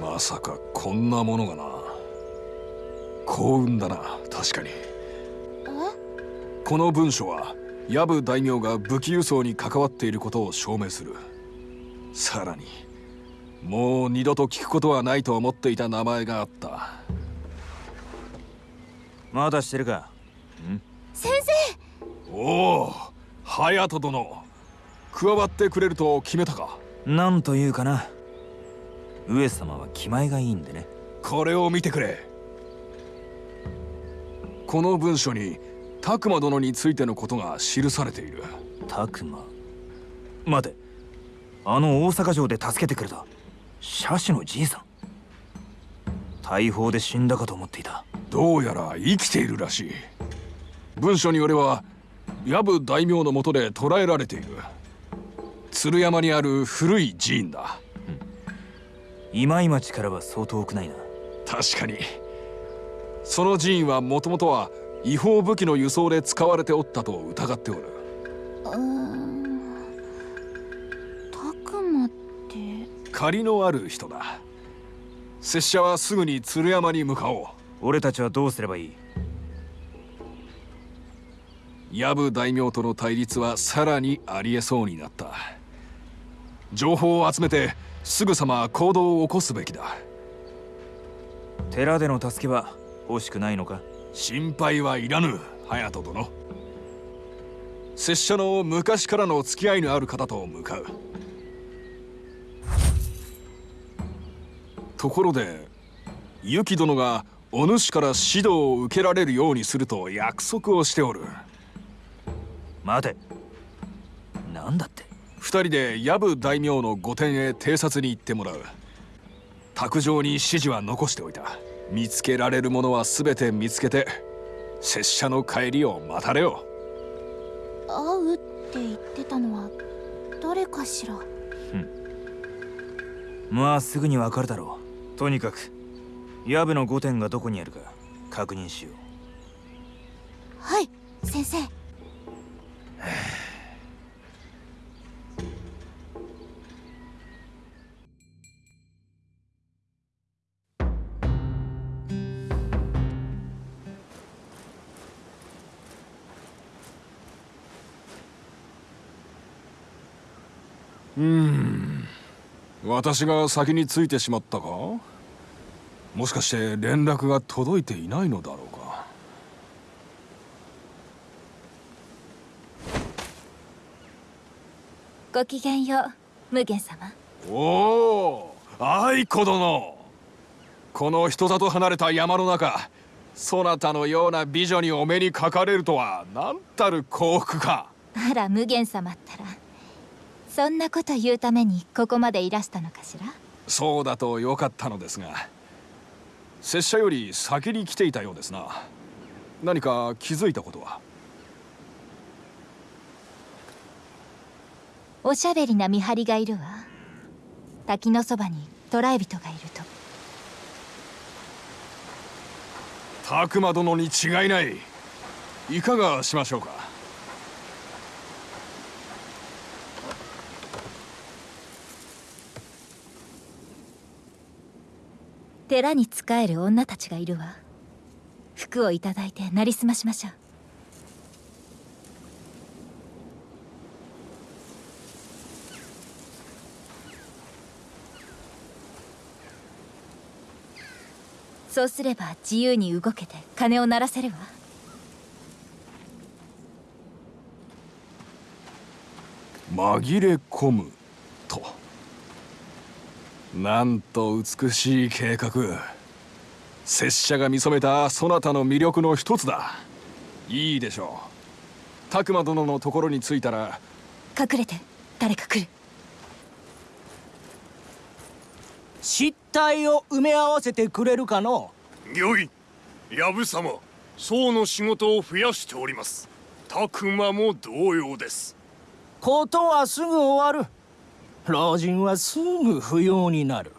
まさかこんなものがな。幸運だな確かに。この文書は藪大名が武器輸送に関わっていることを証明する。さらにもう二度と聞くことはないと思っていた名前があった。まだしてるか？先生！おお隼人殿。加わってくれると決めたか？なんというかな上様は気前がいいんでね。これを見てくれ。この文書に拓磨殿についてのことが記されている。拓磨？待て。あの大阪城で助けてくれた社主のじいさん。大砲で死んだかと思っていた。どうやら生きているらしい。文書によれば藪大名のもとで捕らえられている。鶴山にある古い寺院だ今井町からは相当遠くないな。確かに。その寺院はもともとは違法武器の輸送で使われておったと疑っておる。うーん。たくまって。借りのある人だ。拙者はすぐに鶴山に向かおう。俺たちはどうすればいい？藪大名との対立はさらにありえそうになった。情報を集めてすぐさま行動を起こすべきだ。寺での助けは欲しくないのか？心配はいらぬ隼人殿。拙者の昔からの付き合いのある方と向かう。ところでユキ殿がお主から指導を受けられるようにすると約束をしておる。待て。なんだって？二人で藪大名の御殿へ偵察に行ってもらう。卓上に指示は残しておいた。見つけられるものは全て見つけて拙者の帰りを待たれよ。会うって言ってたのは誰かしら？まあすぐにわかるだろう。とにかく藪の御殿がどこにあるか確認しよう。はい先生私が先についてしまったか？もしかして連絡が届いていないのだろうか？ごきげんよう無限様。おお愛子殿。この人里離れた山の中そなたのような美女にお目にかかれるとは何たる幸福か。あら無限様ったらそんなこと言うためにここまでいらしたのかしら？そうだとよかったのですが拙者より先に来ていたようですな。何か気づいたことは？おしゃべりな見張りがいるわ。滝のそばに捕らえ人がいると。拓磨殿に違いない。いかがしましょうか？寺に仕える女たちがいるわ。服をいただいてなりすましましょう。そうすれば自由に動けて鐘を鳴らせるわ。紛れ込む。なんと美しい計画。拙者が見初めたそなたの魅力の一つだ。いいでしょう。拓磨殿のところに着いたら。隠れて誰か来る。失態を埋め合わせてくれるかの？御意藪様僧の仕事を増やしております。拓磨も同様です。ことはすぐ終わる老人はすぐ不要になる。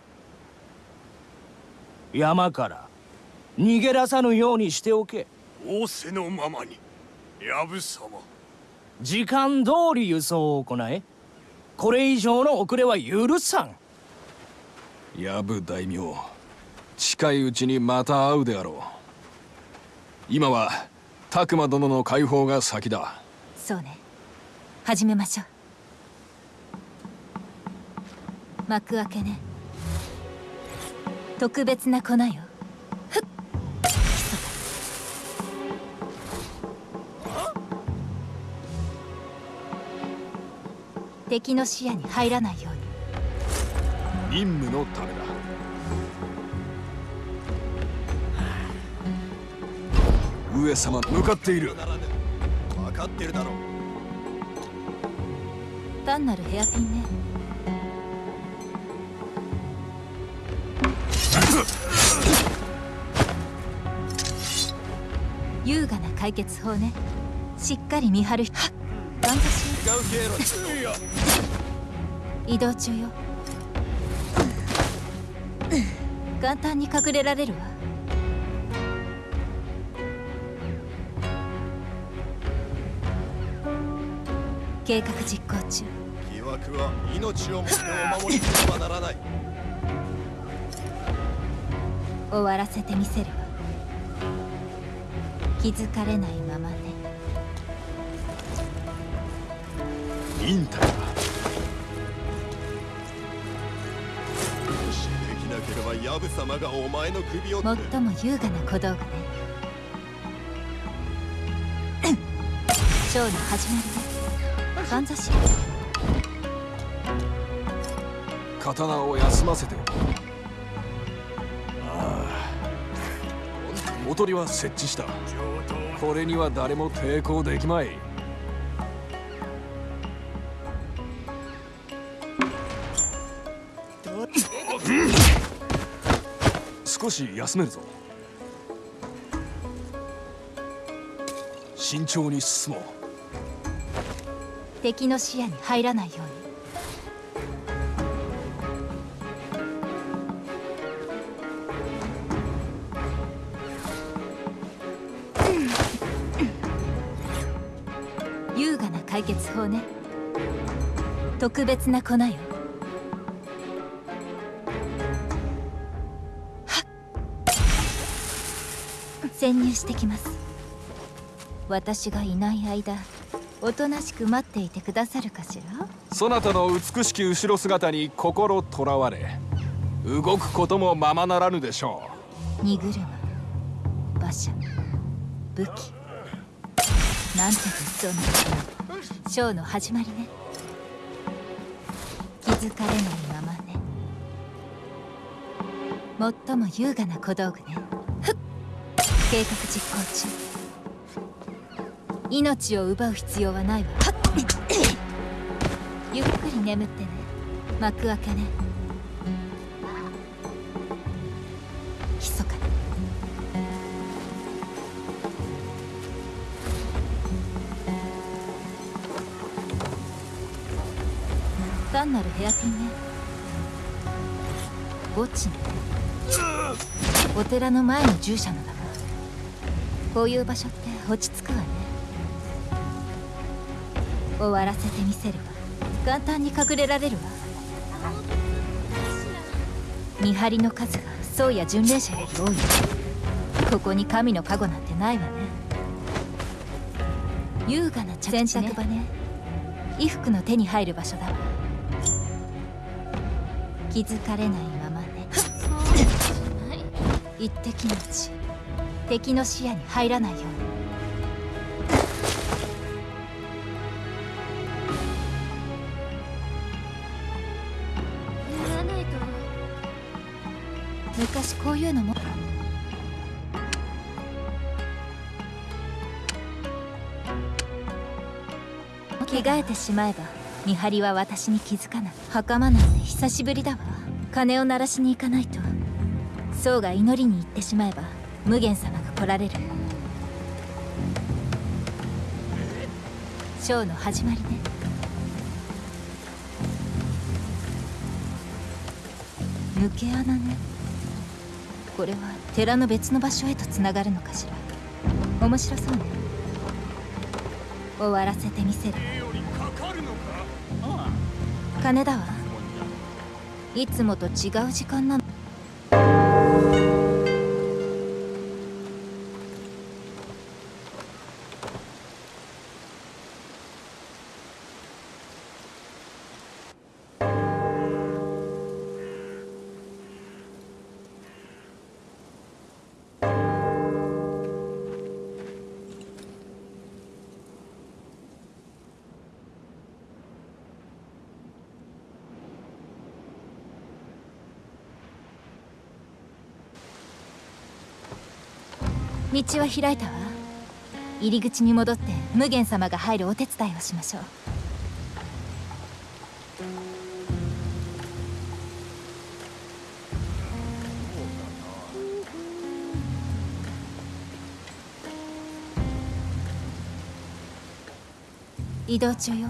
山から逃げ出さぬようにしておけ。仰せのままに藪様時間通り輸送を行え。これ以上の遅れは許さん。藪大名近いうちにまた会うであろう。今は拓磨殿の解放が先だ。そうね。始めましょう幕開けね。特別な粉よ。ふっ。敵の視野に入らないように。任務のためだ。上様向かっている。分かってるだろ単なるヘアピンね優雅な解決法ね。しっかり見張るはっ。頑張し違う移動中よ。簡単に隠れられるわ。計画実行中。疑惑は命をもってお守りせねばならない。終わらせてみせるわ気づかれないままね忍耐だもしできなければヤブ様がお前の首を最も優雅な小道具ね。ショーの始まりね。かんざし刀を休ませてあおとりは設置した。これには誰も抵抗できまい。少し休めるぞ。慎重に進もう。敵の視野に入らないように。ね。特別な粉よ。はっ。潜入してきます。私がいない間おとなしく待っていてくださるかしら？そなたの美しき後ろ姿に心とらわれ動くこともままならぬでしょ荷車馬車武器。なんて物騒なショーの始まりね。気づかれないままね。最も優雅な小道具ね。ふっ。計画実行中。命を奪う必要はないわ。はっ。ゆっくり眠ってね。幕開けね。密かに。単なるヘアピンね。墓地ね。お寺の前の従者のだがこういう場所って落ち着くわね。終わらせてみせるわ。簡単に隠れられるわ。見張りの数が僧や巡礼者より多いここに神の加護なんてないわね。優雅な茶洗濯場ね。衣服の手に入る場所だわ。気づかれないままね。一滴の血敵の視野に入らないように。昔こういうのも。着替えてしまえば見張りは私に気づかない。袴なんて久しぶりだわ。鐘を鳴らしに行かないと。僧が祈りに行ってしまえば無限様が来られる。ショーの始まりね。抜け穴ね。これは寺の別の場所へとつながるのかしら。面白そうね。終わらせてみせる。金だわ。いつもと違う時間なの。道は開いたわ。入り口に戻って無限様が入るお手伝いをしましょう。移動中よ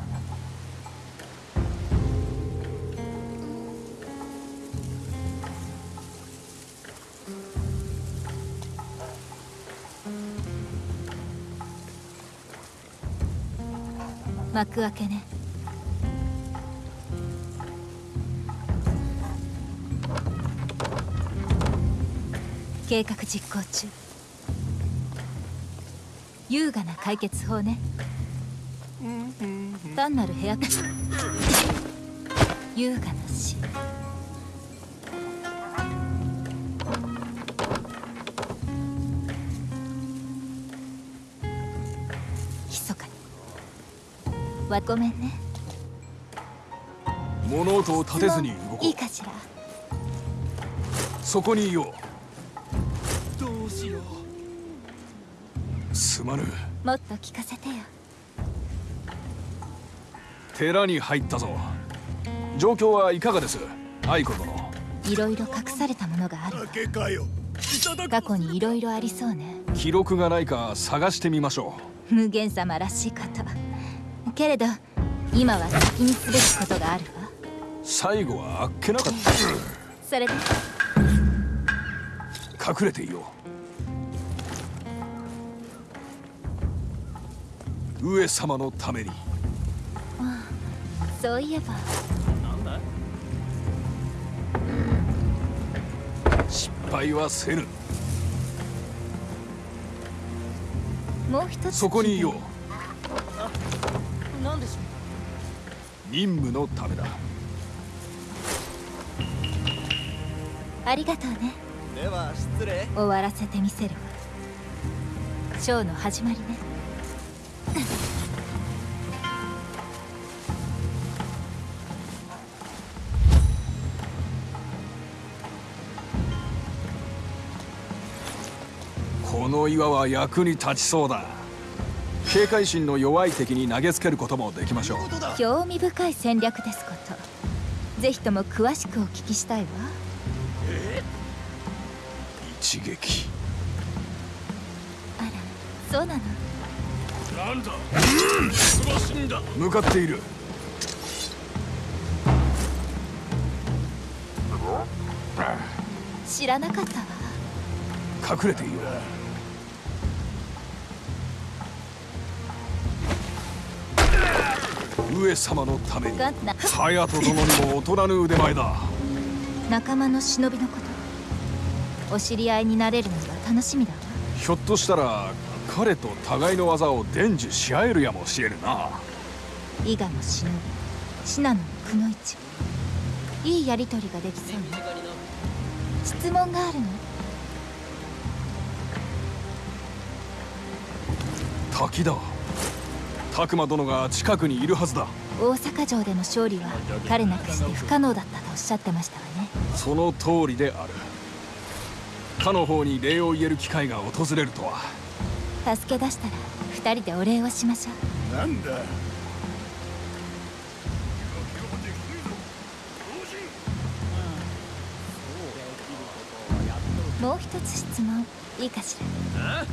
幕開けね。計画実行中。優雅な解決法ね。単なる部屋優雅な死にわごめんね。物音を立てずに動こいいうかしら？そこにいよどうしよう。うすまぬ。もっと聞かせてよ。寺に入ったぞ。状況はいかがです？愛子殿。いろいろ隠されたものがある。過去にいろいろありそうね。記録がないか探してみましょ無限様らしいことけれど今は先にすべきことがあるわ。う最後はあっけなかった。それで？隠れていよう。上様のために。そういえば。失敗はせぬ。もう一つそこにいよう何でしょ任務のためだ。ありがとうね。では失礼。終わらせてみせるわ。ショーの始まりね。この岩は役に立ちそうだ警戒心の弱い敵に投げつけることもできましょう。興味深い戦略ですこと。ぜひとも詳しくお聞きしたいわ。一撃。あらそうなの？なんだ？忙しいん。だ向かっている。知らなかったわ。隠れていよう上様のために隼人殿にも劣らぬ腕前だ。仲間の忍びのことお知り合いになれるのが楽しみだわ。ひょっとしたら彼と互いの技を伝授し合えるやもしれぬな。伊賀の忍び信濃のくの一。いいやりとりができそうね。質問があるの？滝だ拓磨殿が近くにいるはずだ。大阪城での勝利は彼なくして不可能だったとおっしゃってましたわね。その通りである。他の方に礼を言える機会が訪れるとは。助け出したら二人でお礼をしましょなんだ。うもう一つ質問いいかしら？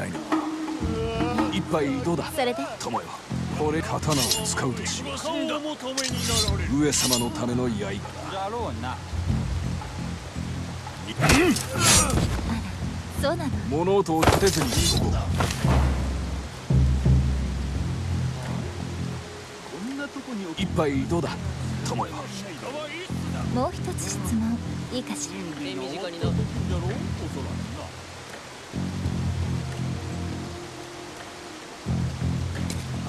ないな一杯どうだ？それで？友よ。これ刀を使うべし。上様のための刃だ。だろうな、うん、そうなの？物音を立てずに行こう一杯どうだ？友よ。もう一つ質問。いいかしら？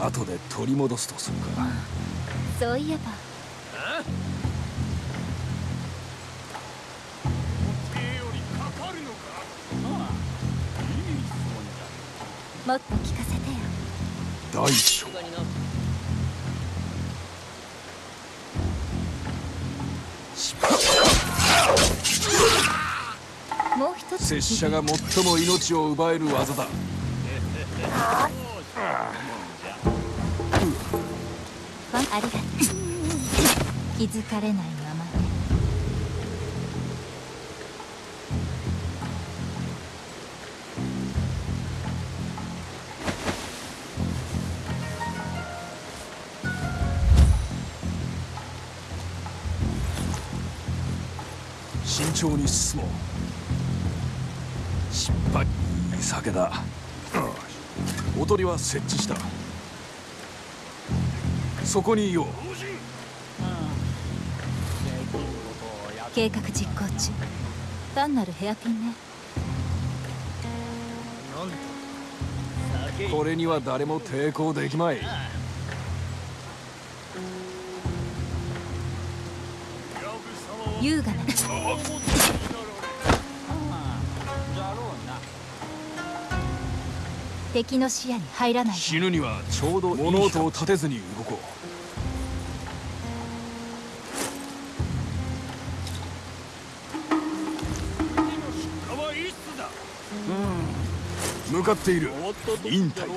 後で取り戻すとするか。そういえば。もっと聞かせてよ。大将。もう一つ拙者が最も命を奪える技だ ありがとう。気づかれないままね。慎重に進もう。失敗。いい酒だ。おとりは設置した。そこにいよう。計画実行中。単なるヘアピンね。これには誰も抵抗できまい。優雅な。敵の視野に入らない死ぬにはちょうど物音を立てずに動こか向かっている。忍耐だ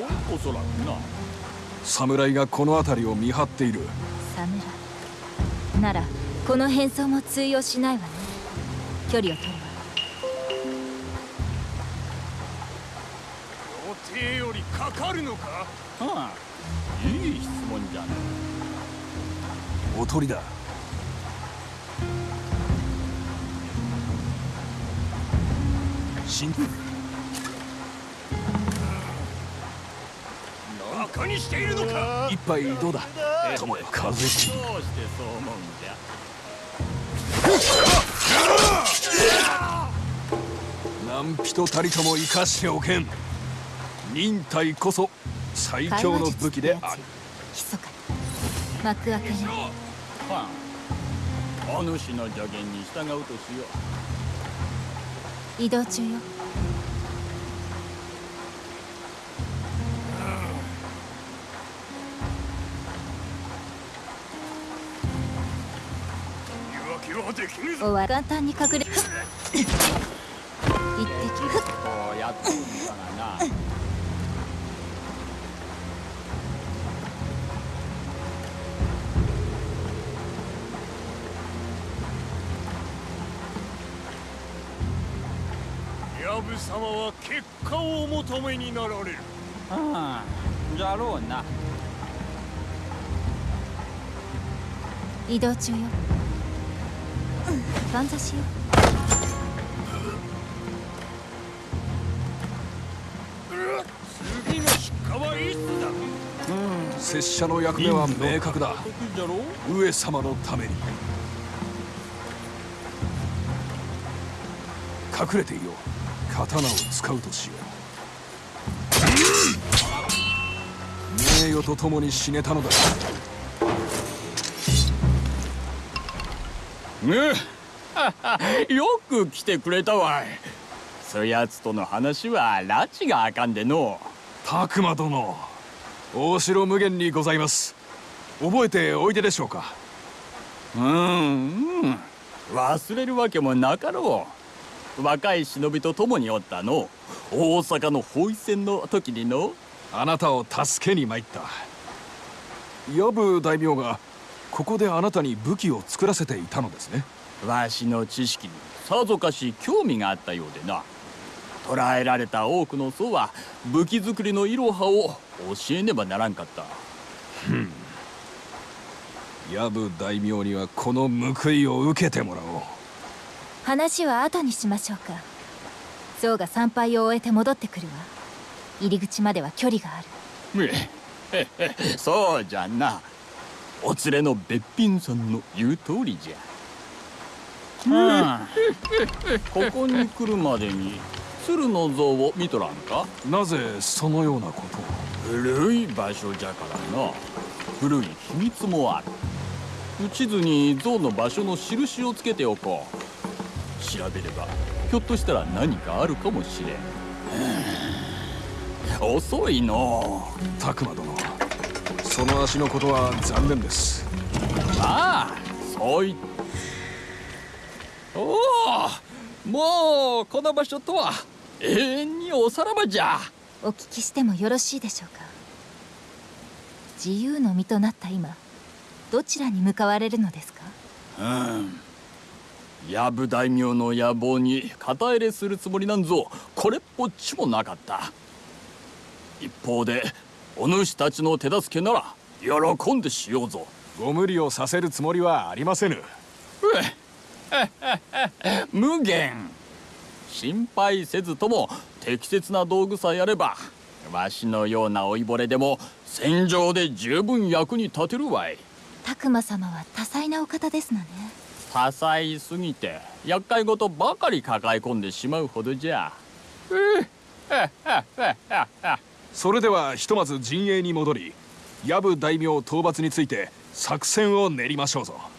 侍がこの辺りを見張っている。侍ならこの変装も通用しないわね。距離を取るわ。予定よりかかるのか？おとりだ。慎にしているのか？一杯どうだ？友よ風切り何人たりとも生かしておけん。忍耐こそ最強の武器である。密かに。幕開けねお主の助言に従うとしよう。移動中よおわ簡単に隠れ。一滴ふっ。こうやって。るんだがなヤブ様は結果をお求めになられる。ああじゃろうな。移動中よ万座しよ次の出荷はいつだ拙者の役目は明確だ上様のために隠れていよう刀を使うとしよう名誉と共に死ねたのだ よく来てくれたわい。そやつとの話は拉致があかんでの。拓磨殿大城無限にございます。覚えておいででしょうか？うんうん。忘れるわけもなかろう。若い忍びと共におったの。大阪の包囲戦の時にの。あなたを助けに参った。藪大名がここであなたに武器を作らせていたのですね。わしの知識にさぞかし興味があったようでな。捕らえられた多くの僧は武器作りのいろはを教えねばならんかった。藪大名にはこの報いを受けてもらおう。話は後にしましょうか。象が参拝を終えて戻ってくるわ。入り口までは距離がある。そうじゃなお連れのべっぴんさんの言う通りじゃ。ここに来るまでに鶴の像を見とらんか？なぜそのようなことを？古い場所じゃからな古い秘密もある。地図に像の場所の印をつけておこう。調べればひょっとしたら何かあるかもしれん。遅いの。拓磨殿その足のことは残念です。まあそういっおおもうこの場所とは永遠におさらばじゃ。お聞きしてもよろしいでしょうか。自由の身となった今どちらに向かわれるのですか？うん。藪大名の野望に肩入れするつもりなんぞこれっぽっちもなかった。一方でお主たちの手助けなら喜んでしようぞ。ご無理をさせるつもりはありませぬ。無限。心配せずとも適切な道具さえあればわしのような老いぼれでも戦場で十分役に立てるわい。拓磨様は多彩なお方ですのね。多彩すぎて厄介事ばかり抱え込んでしまうほどじゃそれではひとまず陣営に戻り藪大名討伐について作戦を練りましょうぞ。